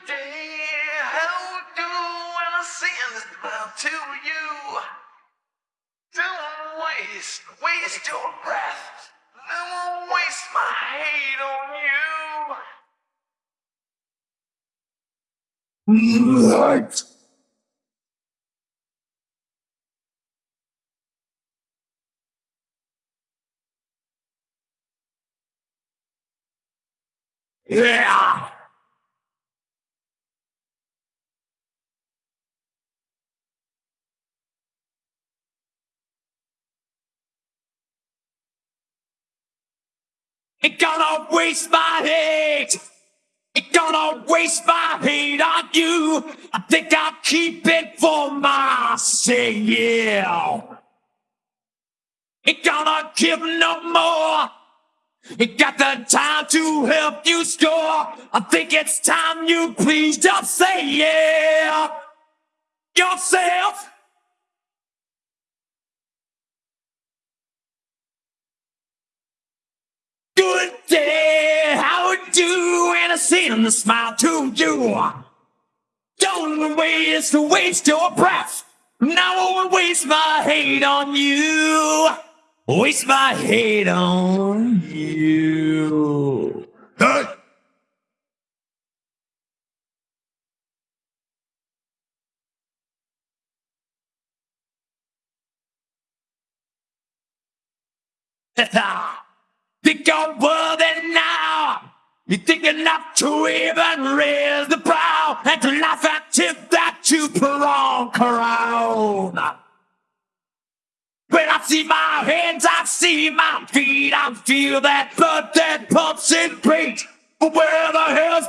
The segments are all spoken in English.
How do I send this love to you? Don't waste, waste your breath. Don't waste my hate on you. Yeah. It gonna waste my hate. It gonna waste my hate on you. I think I'll keep it for myself. It gonna give no more. It got the time to help you score. I think it's time you please just say yeah. Yourself. Day, how you? And I send a smile to you. Don't waste, waste your breath. Now I won't waste my hate on you. Waste my hate on you. Hey! Think I'm worth it now. You think enough to even raise the brow and to laugh at tip that you prong crown. When I see my hands, I see my feet, I feel that blood that pumps and beats. But where the hell's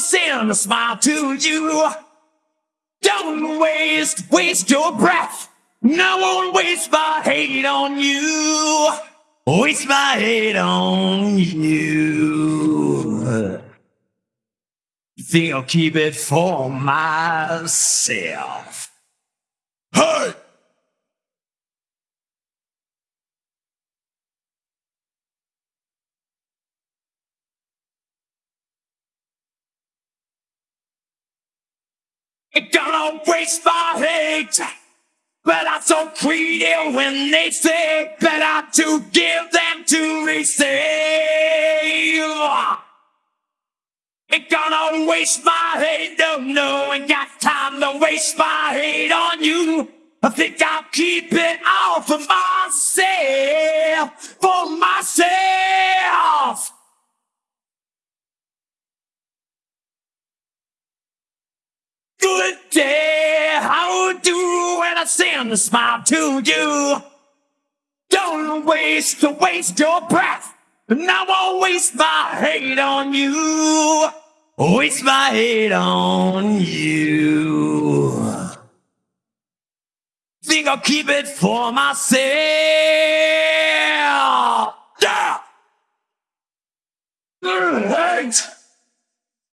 send a smile to you. Don't waste, waste your breath. No one waste my hate on you. Waste my hate on you. Think I'll keep it for myself. Hey! It gonna waste my hate. But I'm so greedy when they say better to give than to receive. It gonna waste my hate, no, no, ain't got time to waste my hate on you. I think I'll keep it all for myself, for myself. Good day, how do when I send a smile to you? Don't waste, to waste your breath, and I won't waste my hate on you. Waste my hate on you. Think I'll keep it for myself.